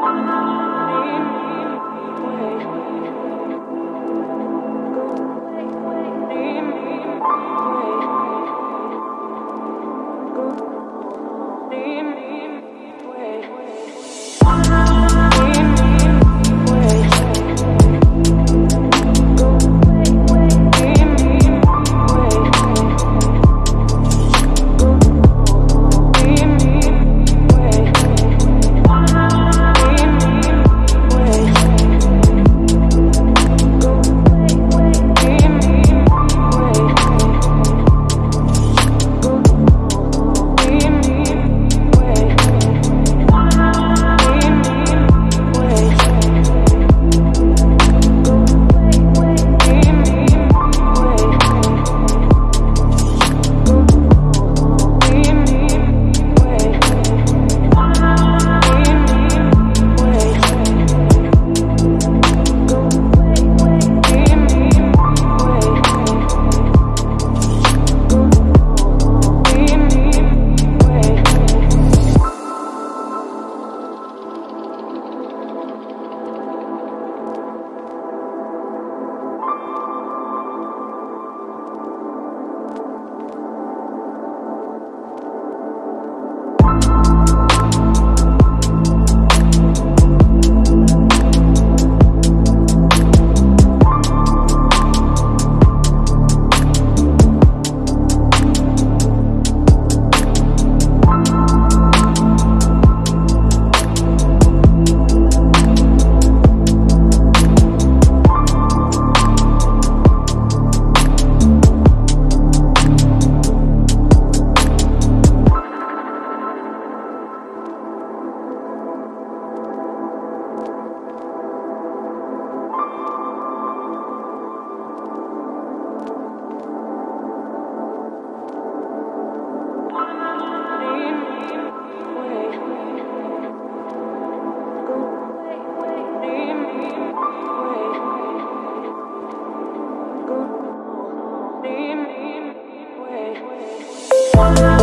Thank you. one